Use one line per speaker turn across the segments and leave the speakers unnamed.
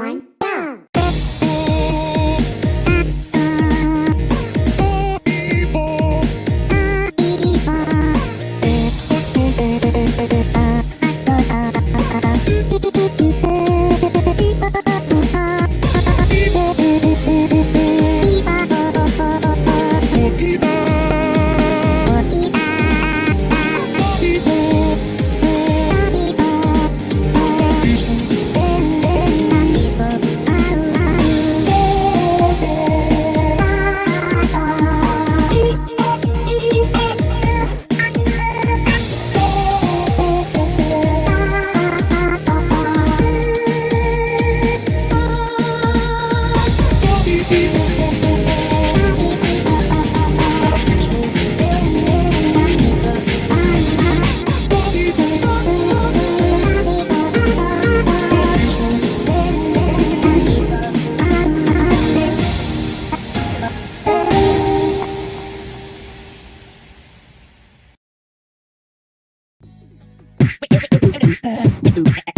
one, go! stupid.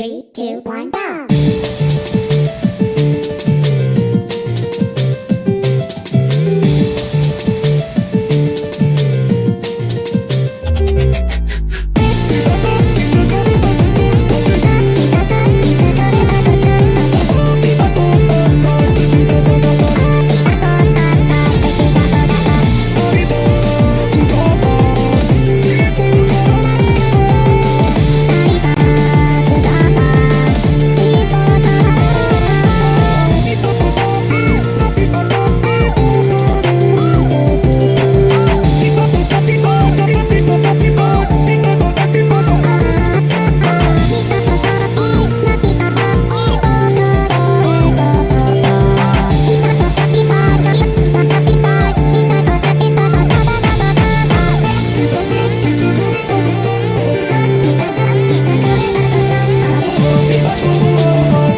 Three, two, one, go!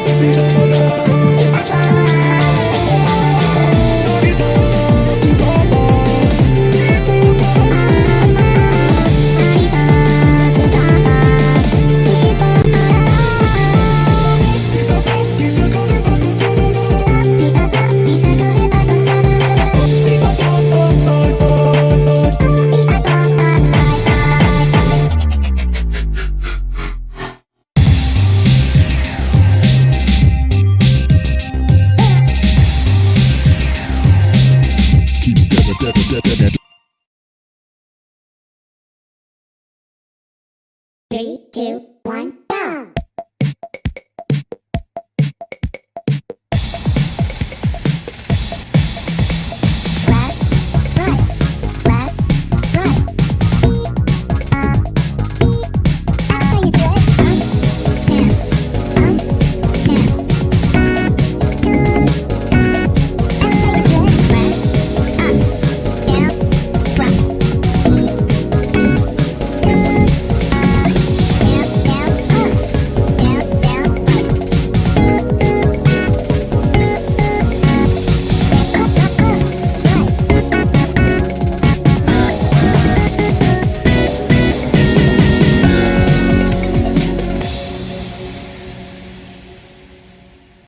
Be Three, two, one,